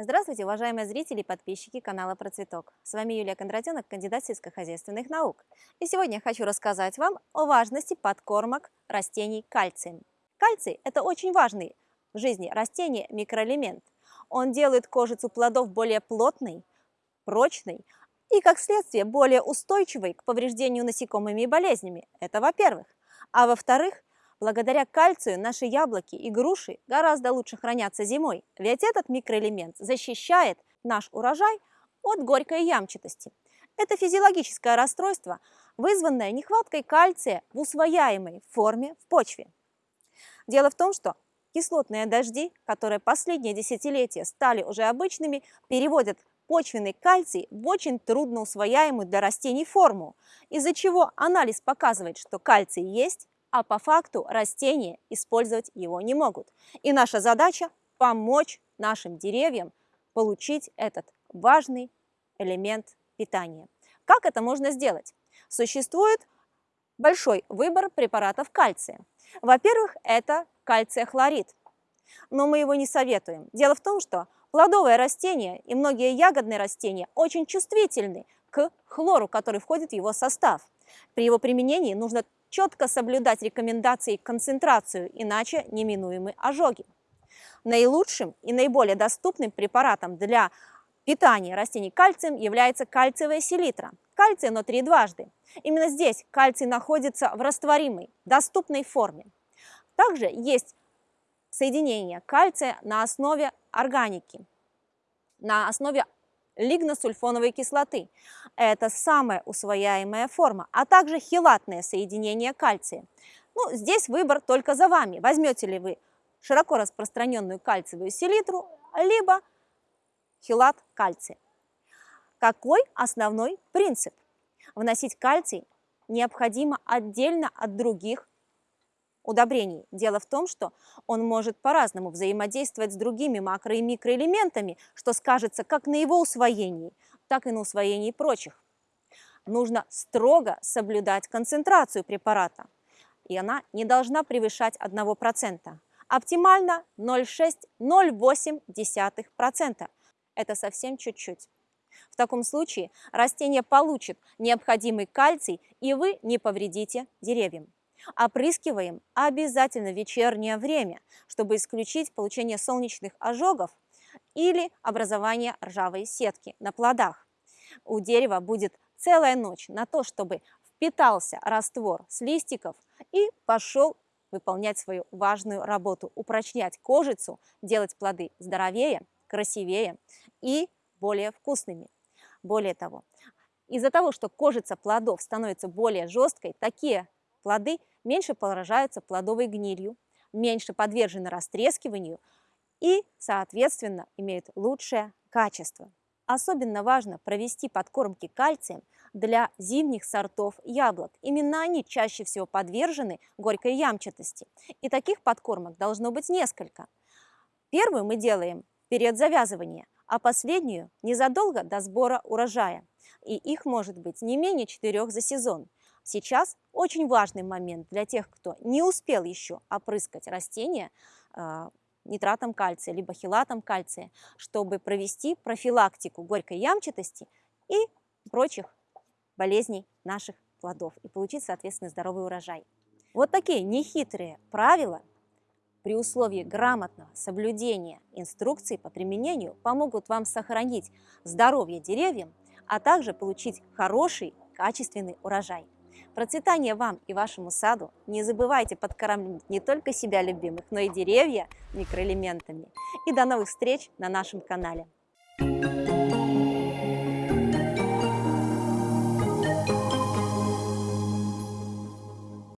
Здравствуйте, уважаемые зрители и подписчики канала Процветок. С вами Юлия Кондратенок, кандидат сельскохозяйственных наук. И сегодня я хочу рассказать вам о важности подкормок растений кальцием. Кальций – это очень важный в жизни растения микроэлемент. Он делает кожицу плодов более плотной, прочной и, как следствие, более устойчивой к повреждению насекомыми и болезнями. Это во-первых. А во-вторых, Благодаря кальцию наши яблоки и груши гораздо лучше хранятся зимой, ведь этот микроэлемент защищает наш урожай от горькой ямчатости. Это физиологическое расстройство, вызванное нехваткой кальция в усвояемой форме в почве. Дело в том, что кислотные дожди, которые последние десятилетия стали уже обычными, переводят почвенный кальций в очень трудно усвояемую для растений форму, из-за чего анализ показывает, что кальций есть, а по факту растения использовать его не могут. И наша задача – помочь нашим деревьям получить этот важный элемент питания. Как это можно сделать? Существует большой выбор препаратов кальция. Во-первых, это кальция-хлорид, но мы его не советуем. Дело в том, что плодовые растения и многие ягодные растения очень чувствительны к хлору, который входит в его состав. При его применении нужно четко соблюдать рекомендации и концентрацию, иначе неминуемы ожоги. Наилучшим и наиболее доступным препаратом для питания растений кальцием является кальциевая селитра. Кальций внутри дважды. Именно здесь кальций находится в растворимой, доступной форме. Также есть соединение кальция на основе органики, на основе лигносульфоновой кислоты. Это самая усвояемая форма, а также хилатное соединение кальция. Ну, здесь выбор только за вами. Возьмете ли вы широко распространенную кальциевую селитру, либо хилат кальция. Какой основной принцип? Вносить кальций необходимо отдельно от других удобрений. Дело в том, что он может по-разному взаимодействовать с другими макро- и микроэлементами, что скажется как на его усвоении, так и на усвоении прочих. Нужно строго соблюдать концентрацию препарата, и она не должна превышать 1%. Оптимально 0,6-0,8%. Это совсем чуть-чуть. В таком случае растение получит необходимый кальций, и вы не повредите деревьям. Опрыскиваем обязательно в вечернее время, чтобы исключить получение солнечных ожогов или образование ржавой сетки на плодах. У дерева будет целая ночь на то, чтобы впитался раствор с листиков и пошел выполнять свою важную работу, упрочнять кожицу, делать плоды здоровее, красивее и более вкусными. Более того, из-за того, что кожица плодов становится более жесткой, такие плоды меньше поражаются плодовой гнилью, меньше подвержены растрескиванию и, соответственно, имеют лучшее качество. Особенно важно провести подкормки кальцием для зимних сортов яблок. Именно они чаще всего подвержены горькой ямчатости. И таких подкормок должно быть несколько. Первую мы делаем перед завязыванием, а последнюю незадолго до сбора урожая. И их может быть не менее четырех за сезон. Сейчас очень важный момент для тех, кто не успел еще опрыскать растения а, нитратом кальция, либо хилатом кальция, чтобы провести профилактику горькой ямчатости и прочих болезней наших плодов и получить, соответственно, здоровый урожай. Вот такие нехитрые правила при условии грамотного соблюдения инструкций по применению помогут вам сохранить здоровье деревьям, а также получить хороший, качественный урожай. Процветание вам и вашему саду! Не забывайте подкармливать не только себя любимых, но и деревья микроэлементами. И до новых встреч на нашем канале! Thank you.